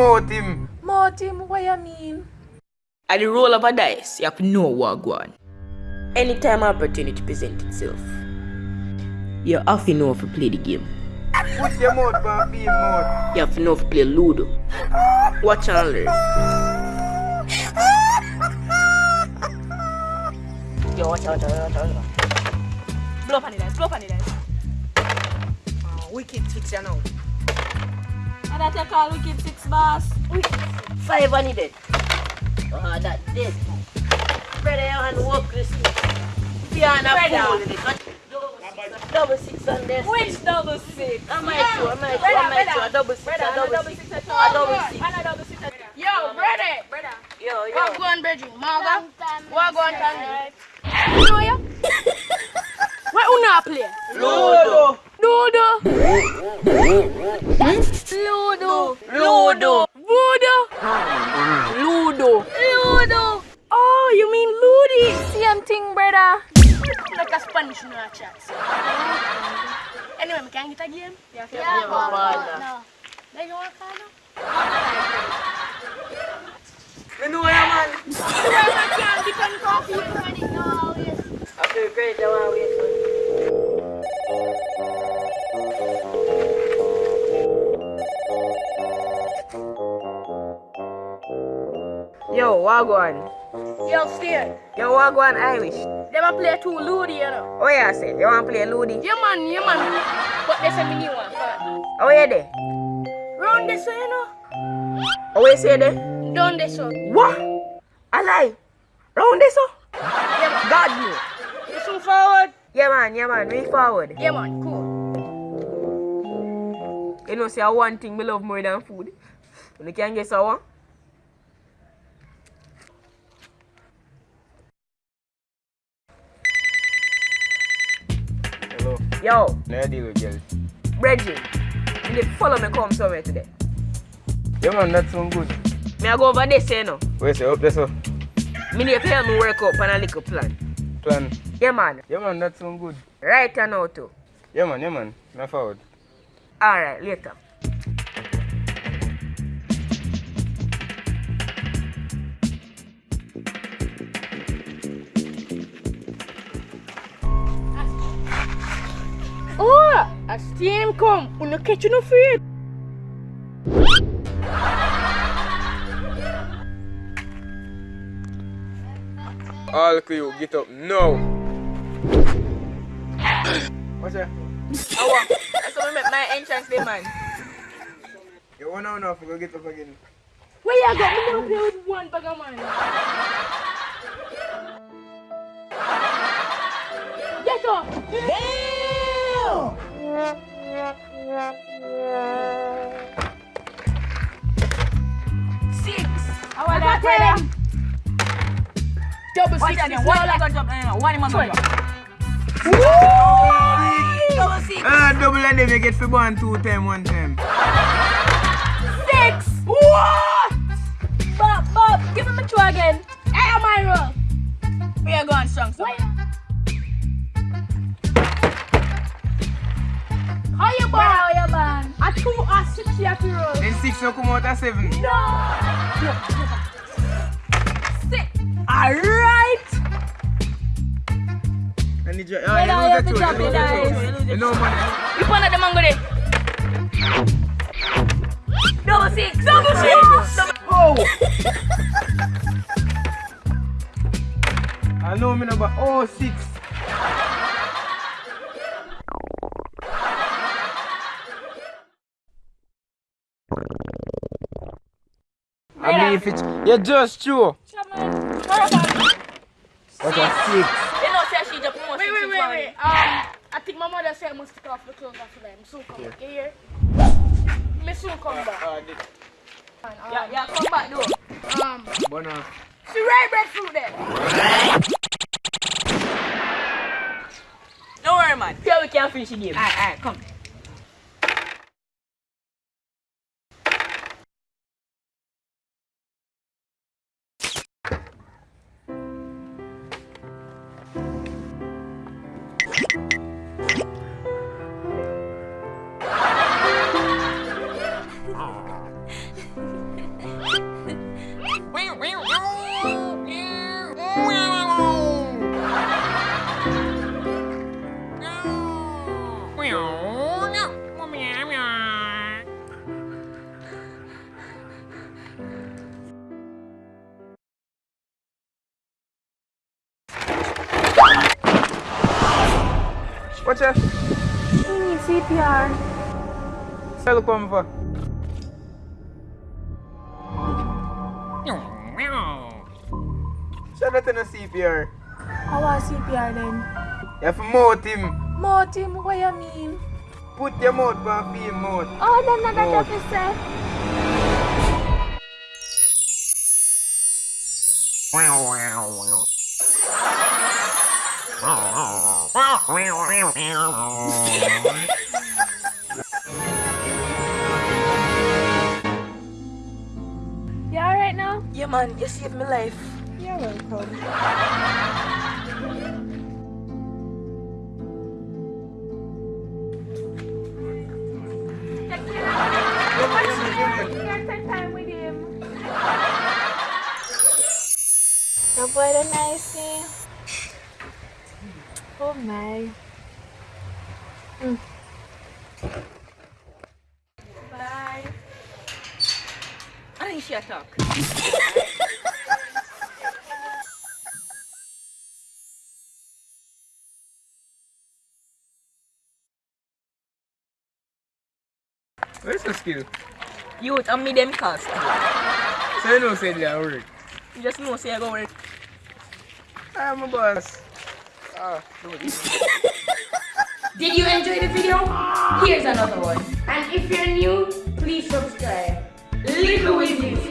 mouth him. Mouth him, what you mean? At the roll of a dice, you have to know what go. Anytime opportunity present itself, you have to know if to play the game. Put your mouth on beam mouth. You have to know if to play Ludo. Watch and learn. Yo, watch out, watch out, watch out. Blow up on the dice, blow up on the dice. Oh, wicked six, you know. And that you call wicked six, boss? Five on it dead. Oh, that dead. Brother, you want to walk this Piano Brother. fool in it. Double six on this. Which double six? I might do, I might do, I might do. A double six, Brother, a double double six. six. A double six. And a double six. Yo, brother. Brother. Yo, yo. What going, Bridget? Marga? What going, Tandy? You know ya? Where you not play? Ludo. Ludo. Hmm? Ludo. Ludo. Voodoo. Ludo. Ludo. Oh, you mean Ludi? Same thing, brother. Like a Spanish in our chats. Anyway, we can get a game? Yeah, Yeah, Baba. No. There you want to call now? Me know ya, man. I can't depend coffee. You already know how it is. After you create, I want to wait Yo, Wagwan. Yo, Steer. Yo, Wagwan Irish. Them a play too Ludi, you know. Oh, yeah, say. You want to play Ludi? Yeah, man, yeah, man. But there's a mini one. But Oh, yeah, there. round this you know. Oh, you say there? Down this way. What? I lie. Round this up? Yeah, man. God you. You swing forward? Yeah, man, yeah, man. Reach forward. Yeah, man. Cool. You know, say one thing me love more than food. You can guess one. Hello. Yo, No deal with girls. Reggie. You dey follow me come somewhere today. Yeah man, that sound good. Me I go over there, say no. Wait, say up there so. Me need to help me work up on a little plan. Plan. Yeah, man. Yeah man, that sound good. Right now too. Yeah man, yeah man. Me forward. Alright, later. A steam come. You no catch you no afraid. All crew, get up now. What's that? Oh, that's how me make my entrance day, man. You want to know if we go get up again. Where you go? Me never play with one bag of man. Get up. Six. How are got that, him. brother? Double Watch six. again. is One all man I- gonna jump. One man gonna jump. Double six. Ah, double and them you get for one two time, one time. Six. What? Bob, Bob, give him a try again. Hey, my roll. We are going strong. So. How you ball? How you man? A two or six you have. Then six no come out of seven. No! Six. Alright. And you, ju- Yeah, ah, you I need you have lose to drop two, you it, lose the two. guys. You know man. You point at the mango there. Double six. Double six. Oh! I know me number oh six. I mean if it's you just true. What's a six? You know, say she just promote Wait, wait, wait, wait. Um, I think my mother said I must take off the clothes after them. So come back. You hear? Me soon come back. Ah, the- Yeah, yeah, come back though. Um, Bona. see red breadfruit there. Don't worry, man. Here we can finish the game. Alright, alright, come. Watch out. He needs CPR. Look come for. Shut up in the CPR. How was CPR then? You have to mouth him. Martin, what you mean? Put your mouth on feel mouth. Oh, then not that officer. You alright now? Yeah, man, you saved my life. You're welcome. Spend time with him. The boy the nice eh? Oh. Mm. Bye. I think she talk. Where's the skill? Youth, and me them cost. So you know say they are work. You just know say I go work. I'm a boss. Did you enjoy the video? Here's another one. And if you're new, please subscribe. Little with